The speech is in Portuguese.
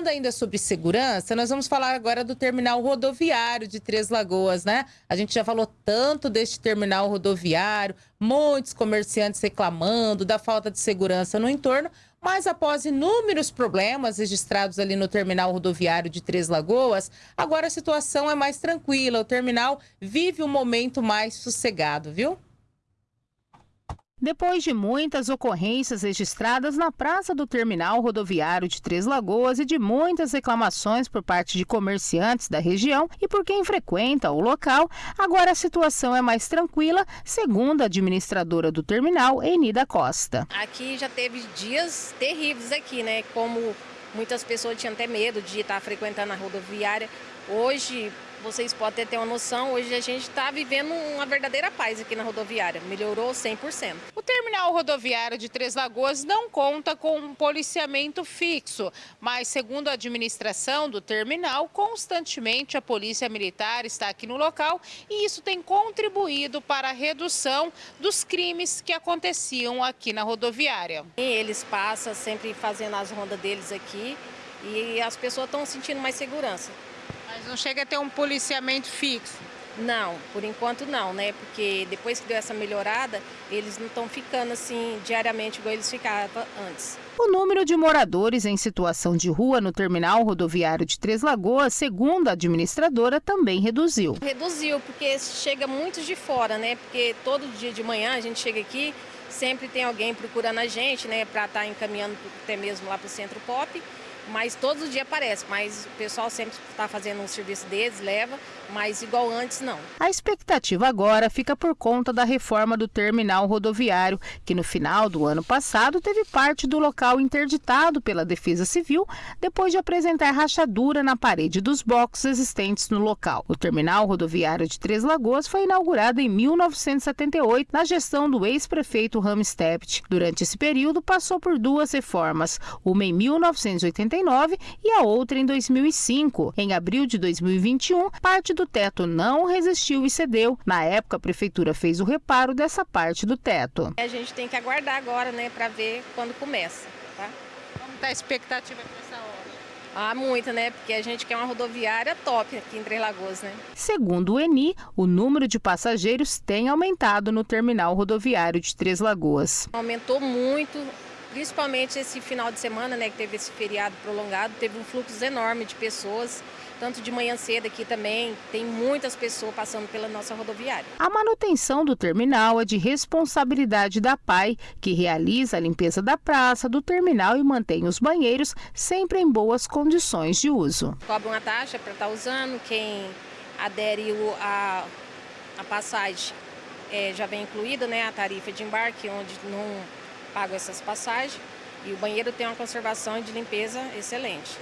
Falando ainda sobre segurança, nós vamos falar agora do terminal rodoviário de Três Lagoas, né? A gente já falou tanto deste terminal rodoviário, muitos comerciantes reclamando da falta de segurança no entorno, mas após inúmeros problemas registrados ali no terminal rodoviário de Três Lagoas, agora a situação é mais tranquila. O terminal vive um momento mais sossegado, viu? Depois de muitas ocorrências registradas na praça do terminal rodoviário de Três Lagoas e de muitas reclamações por parte de comerciantes da região e por quem frequenta o local, agora a situação é mais tranquila, segundo a administradora do terminal, Enida Costa. Aqui já teve dias terríveis aqui, né? Como muitas pessoas tinham até medo de estar frequentando a rodoviária. Hoje, vocês podem ter uma noção, hoje a gente está vivendo uma verdadeira paz aqui na rodoviária, melhorou 100%. O terminal rodoviário de Três Lagoas não conta com um policiamento fixo, mas segundo a administração do terminal, constantemente a polícia militar está aqui no local e isso tem contribuído para a redução dos crimes que aconteciam aqui na rodoviária. Eles passam sempre fazendo as rondas deles aqui e as pessoas estão sentindo mais segurança. Mas não chega a ter um policiamento fixo? Não, por enquanto não, né? Porque depois que deu essa melhorada, eles não estão ficando assim diariamente igual eles ficavam antes. O número de moradores em situação de rua no terminal rodoviário de Três Lagoas, segundo a administradora, também reduziu. Reduziu, porque chega muitos de fora, né? Porque todo dia de manhã a gente chega aqui, sempre tem alguém procurando a gente, né? Para estar tá encaminhando até mesmo lá para o Centro Pop mas todos os dias aparece, mas o pessoal sempre está fazendo um serviço deles, leva, mas igual antes não. A expectativa agora fica por conta da reforma do terminal rodoviário, que no final do ano passado teve parte do local interditado pela Defesa Civil depois de apresentar rachadura na parede dos boxes existentes no local. O terminal rodoviário de Três Lagoas foi inaugurado em 1978 na gestão do ex-prefeito Ramos Tept. Durante esse período passou por duas reformas, uma em 1989 2009 e a outra em 2005. Em abril de 2021, parte do teto não resistiu e cedeu. Na época, a prefeitura fez o reparo dessa parte do teto. A gente tem que aguardar agora, né, para ver quando começa, tá? Como está a expectativa para essa hora? Ah, muito, né? Porque a gente quer uma rodoviária top aqui em Três Lagoas, né? Segundo o Eni, o número de passageiros tem aumentado no terminal rodoviário de Três Lagoas. Aumentou muito principalmente esse final de semana, né, que teve esse feriado prolongado, teve um fluxo enorme de pessoas, tanto de manhã cedo aqui também, tem muitas pessoas passando pela nossa rodoviária. A manutenção do terminal é de responsabilidade da PAI, que realiza a limpeza da praça, do terminal e mantém os banheiros sempre em boas condições de uso. Cobra uma taxa para estar tá usando, quem adere a, a passagem é, já vem incluída, né, a tarifa de embarque, onde não pago essas passagens e o banheiro tem uma conservação de limpeza excelente.